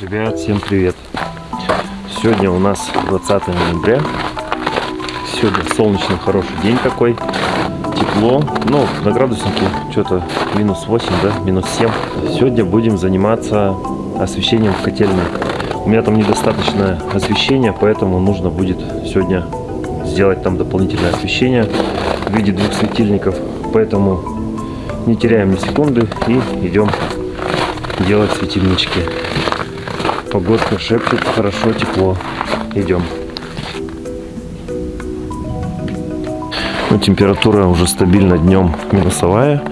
Ребят, всем привет! Сегодня у нас 20 ноября. Сегодня солнечный, хороший день такой. Тепло. Ну, на градуснике что-то минус 8, да, минус 7. Сегодня будем заниматься освещением в котельной. У меня там недостаточное освещение, поэтому нужно будет сегодня сделать там дополнительное освещение в виде двух светильников. Поэтому не теряем ни секунды и идем делать светильнички. Погодка шепчет, хорошо, тепло. Идем. Ну, температура уже стабильно днем минусовая,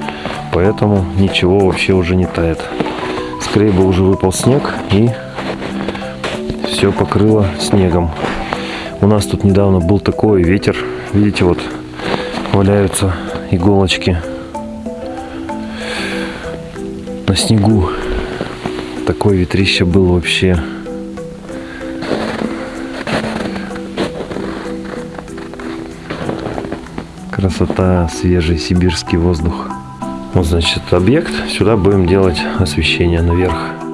поэтому ничего вообще уже не тает. Скорее бы уже выпал снег и все покрыло снегом. У нас тут недавно был такой ветер. Видите, вот валяются иголочки на снегу такой ветрище был вообще. Красота, свежий сибирский воздух. Вот, значит, объект. Сюда будем делать освещение наверх.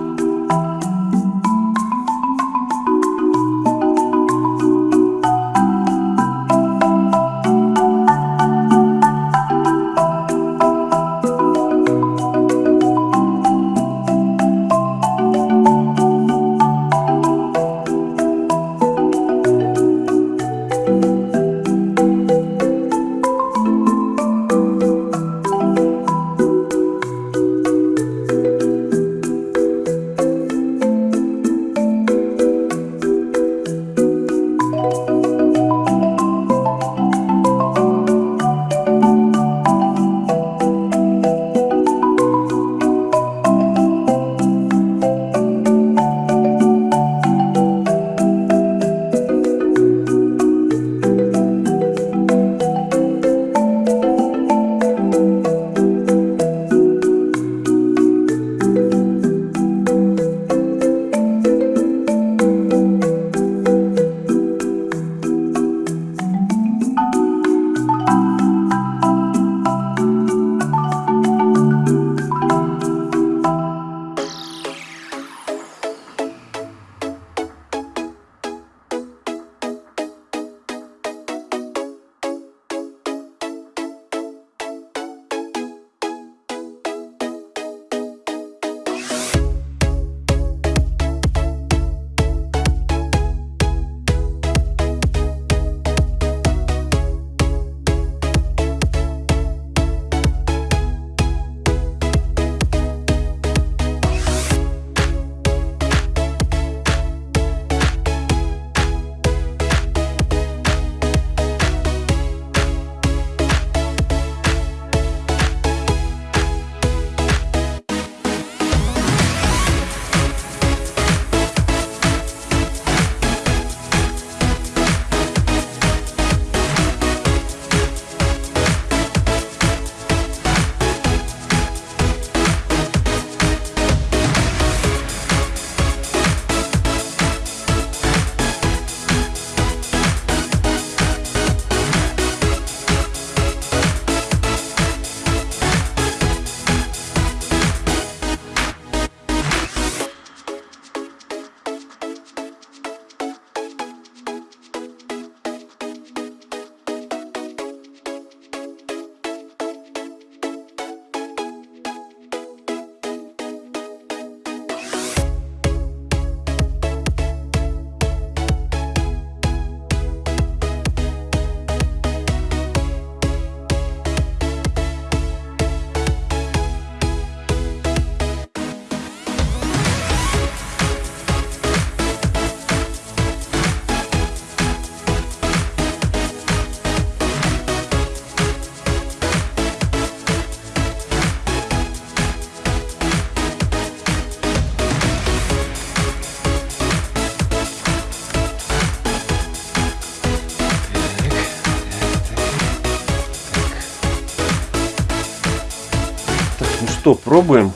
Что, пробуем.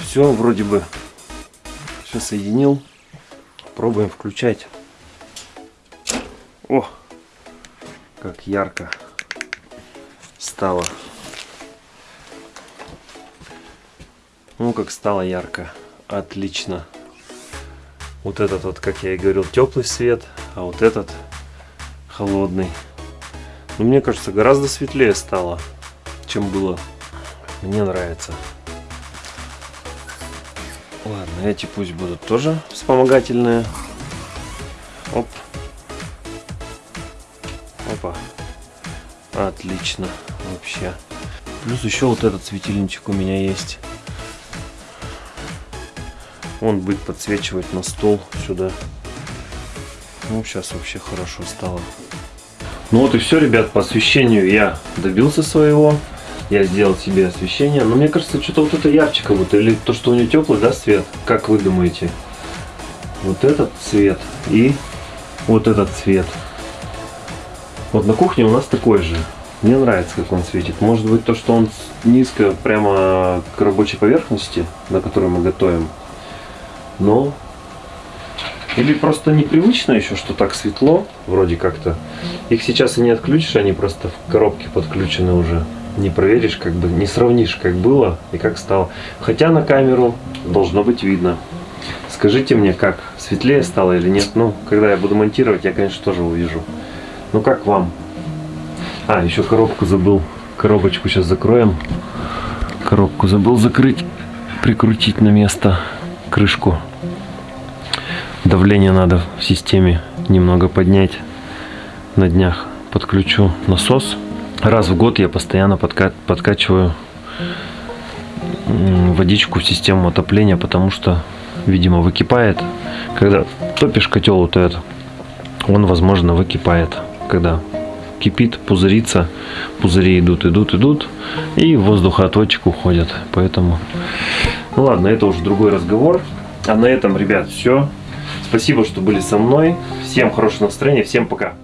Все вроде бы все соединил. Пробуем включать. О, как ярко стало. Ну, как стало ярко. Отлично. Вот этот вот, как я и говорил, теплый свет, а вот этот холодный. Но мне кажется, гораздо светлее стало, чем было. Мне нравится. Ладно, эти пусть будут тоже вспомогательные. Оп. Опа. Отлично. Вообще. Плюс еще вот этот светильничек у меня есть. Он будет подсвечивать на стол сюда. Ну, сейчас вообще хорошо стало. Ну вот и все, ребят, по освещению я добился своего. Я сделал себе освещение. Но мне кажется, что-то вот это ярче как будто. Или то, что у него теплый, да, цвет? Как вы думаете? Вот этот цвет и вот этот цвет. Вот на кухне у нас такой же. Мне нравится, как он светит. Может быть, то, что он низко прямо к рабочей поверхности, на которой мы готовим. Но... Или просто непривычно еще, что так светло, вроде как-то. Их сейчас и не отключишь, они просто в коробке подключены уже. Не проверишь, как бы, не сравнишь, как было и как стало. Хотя на камеру должно быть видно. Скажите мне, как, светлее стало или нет? Ну, когда я буду монтировать, я, конечно, тоже увижу. Ну, как вам? А, еще коробку забыл. Коробочку сейчас закроем. Коробку забыл закрыть, прикрутить на место крышку. Давление надо в системе немного поднять. На днях подключу насос. Раз в год я постоянно подка подкачиваю водичку в систему отопления, потому что, видимо, выкипает. Когда топишь котел вот этот, он, возможно, выкипает. Когда кипит, пузырится, пузыри идут, идут, идут, и воздухоотводчик уходит. Поэтому, ну ладно, это уже другой разговор. А на этом, ребят, все. Спасибо, что были со мной. Всем хорошего настроения, всем пока.